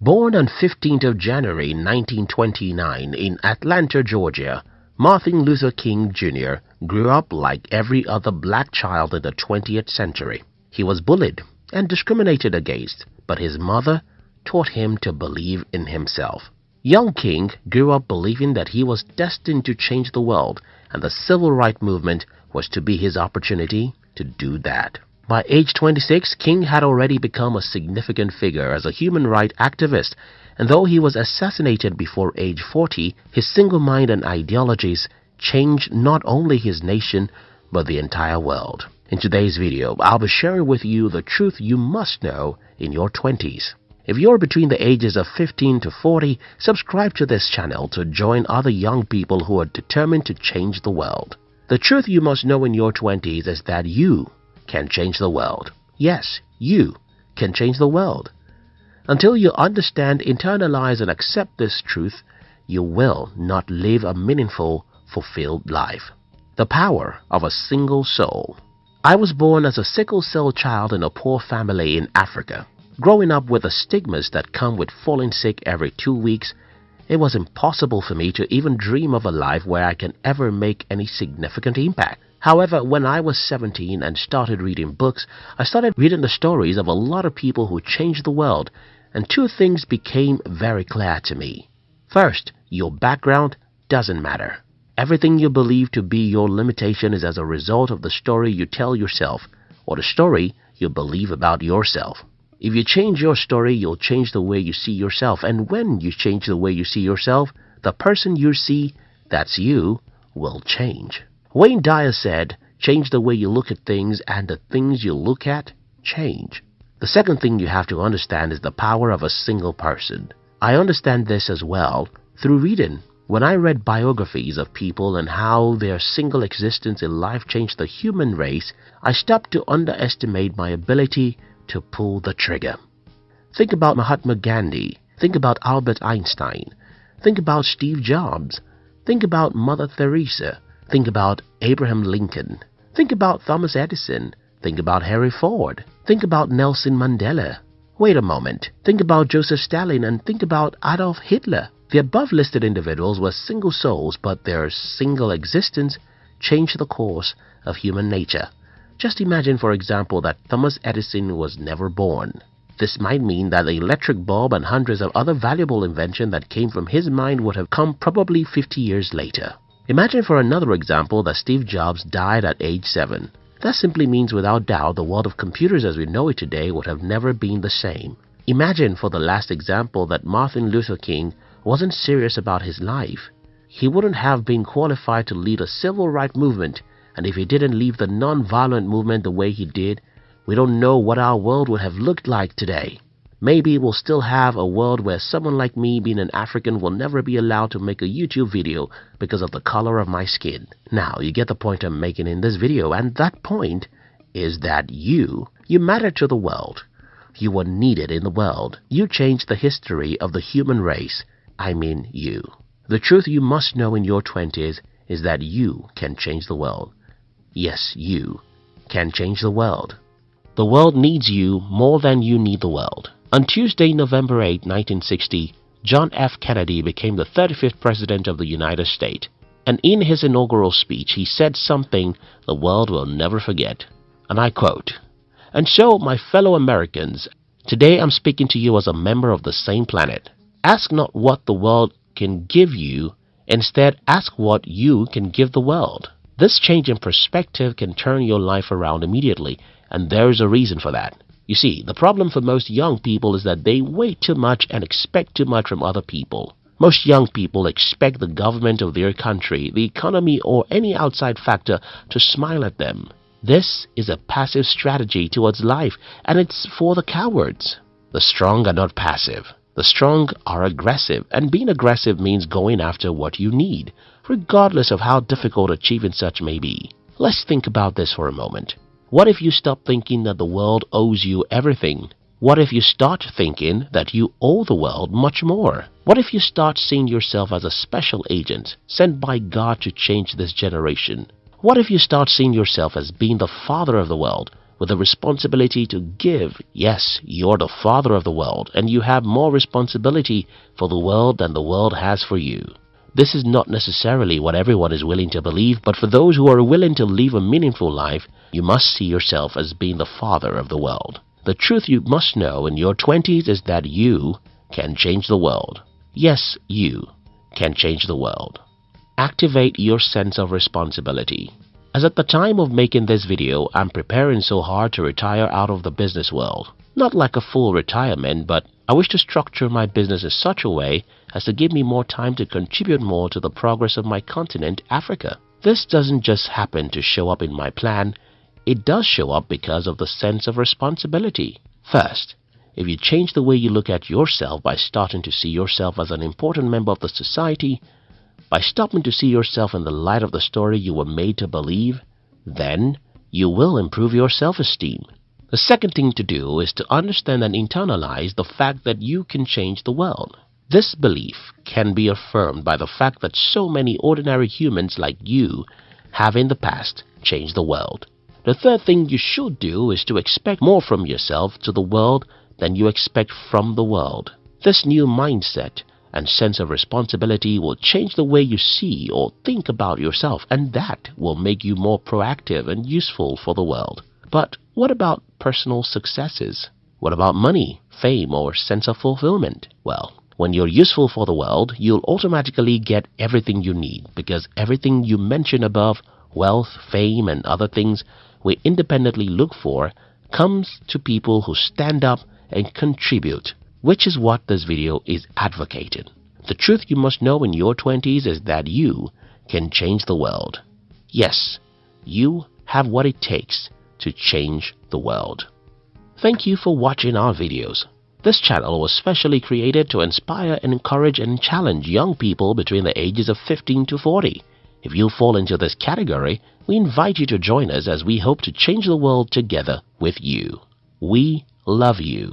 Born on 15th of January 1929 in Atlanta, Georgia, Martin Luther King Jr. grew up like every other black child in the 20th century. He was bullied and discriminated against, but his mother taught him to believe in himself. Young King grew up believing that he was destined to change the world and the civil rights movement was to be his opportunity to do that. By age 26, King had already become a significant figure as a human rights activist, and though he was assassinated before age 40, his single mind and ideologies changed not only his nation, but the entire world. In today's video, I'll be sharing with you the truth you must know in your 20s. If you're between the ages of 15 to 40, subscribe to this channel to join other young people who are determined to change the world. The truth you must know in your 20s is that you can change the world. Yes, you can change the world. Until you understand, internalize, and accept this truth, you will not live a meaningful, fulfilled life. The power of a single soul. I was born as a sickle cell child in a poor family in Africa. Growing up with the stigmas that come with falling sick every two weeks, it was impossible for me to even dream of a life where I can ever make any significant impact. However, when I was 17 and started reading books, I started reading the stories of a lot of people who changed the world, and two things became very clear to me. First, your background doesn't matter. Everything you believe to be your limitation is as a result of the story you tell yourself or the story you believe about yourself. If you change your story, you'll change the way you see yourself. And when you change the way you see yourself, the person you see, that's you, will change. Wayne Dyer said, change the way you look at things and the things you look at change. The second thing you have to understand is the power of a single person. I understand this as well through reading. When I read biographies of people and how their single existence in life changed the human race, I stopped to underestimate my ability to pull the trigger. Think about Mahatma Gandhi. Think about Albert Einstein. Think about Steve Jobs. Think about Mother Teresa. Think about Abraham Lincoln. Think about Thomas Edison. Think about Henry Ford. Think about Nelson Mandela. Wait a moment. Think about Joseph Stalin and think about Adolf Hitler. The above listed individuals were single souls, but their single existence changed the course of human nature. Just imagine, for example, that Thomas Edison was never born. This might mean that the electric bulb and hundreds of other valuable inventions that came from his mind would have come probably 50 years later. Imagine for another example that Steve Jobs died at age 7. That simply means without doubt the world of computers as we know it today would have never been the same. Imagine for the last example that Martin Luther King wasn't serious about his life. He wouldn't have been qualified to lead a civil rights movement and if he didn't leave the non-violent movement the way he did, we don't know what our world would have looked like today. Maybe we'll still have a world where someone like me being an African will never be allowed to make a YouTube video because of the color of my skin. Now, you get the point I'm making in this video and that point is that you, you matter to the world. You were needed in the world. You changed the history of the human race. I mean you. The truth you must know in your 20s is that you can change the world. Yes, you can change the world. The world needs you more than you need the world. On Tuesday, November 8, 1960, John F. Kennedy became the 35th President of the United States. And in his inaugural speech, he said something the world will never forget. And I quote, And so, my fellow Americans, today I'm speaking to you as a member of the same planet. Ask not what the world can give you, instead ask what you can give the world. This change in perspective can turn your life around immediately, and there is a reason for that. You see, the problem for most young people is that they wait too much and expect too much from other people. Most young people expect the government of their country, the economy, or any outside factor to smile at them. This is a passive strategy towards life, and it's for the cowards. The strong are not passive. The strong are aggressive, and being aggressive means going after what you need, regardless of how difficult achieving such may be. Let's think about this for a moment. What if you stop thinking that the world owes you everything? What if you start thinking that you owe the world much more? What if you start seeing yourself as a special agent sent by God to change this generation? What if you start seeing yourself as being the father of the world with the responsibility to give. Yes, you're the father of the world and you have more responsibility for the world than the world has for you. This is not necessarily what everyone is willing to believe, but for those who are willing to live a meaningful life, you must see yourself as being the father of the world. The truth you must know in your 20s is that you can change the world. Yes, you can change the world. Activate your sense of responsibility. As at the time of making this video, I'm preparing so hard to retire out of the business world. Not like a full retirement, but I wish to structure my business in such a way as to give me more time to contribute more to the progress of my continent, Africa. This doesn't just happen to show up in my plan, it does show up because of the sense of responsibility. First, if you change the way you look at yourself by starting to see yourself as an important member of the society, by stopping to see yourself in the light of the story you were made to believe, then you will improve your self-esteem. The second thing to do is to understand and internalize the fact that you can change the world. This belief can be affirmed by the fact that so many ordinary humans like you have in the past changed the world. The third thing you should do is to expect more from yourself to the world than you expect from the world. This new mindset and sense of responsibility will change the way you see or think about yourself and that will make you more proactive and useful for the world. But what about personal successes? What about money, fame or sense of fulfillment? Well, when you're useful for the world, you'll automatically get everything you need because everything you mention above, wealth, fame and other things we independently look for comes to people who stand up and contribute which is what this video is advocating. The truth you must know in your 20s is that you can change the world. Yes, you have what it takes to change the world. Thank you for watching our videos. This channel was specially created to inspire and encourage and challenge young people between the ages of 15 to 40. If you fall into this category, we invite you to join us as we hope to change the world together with you. We love you.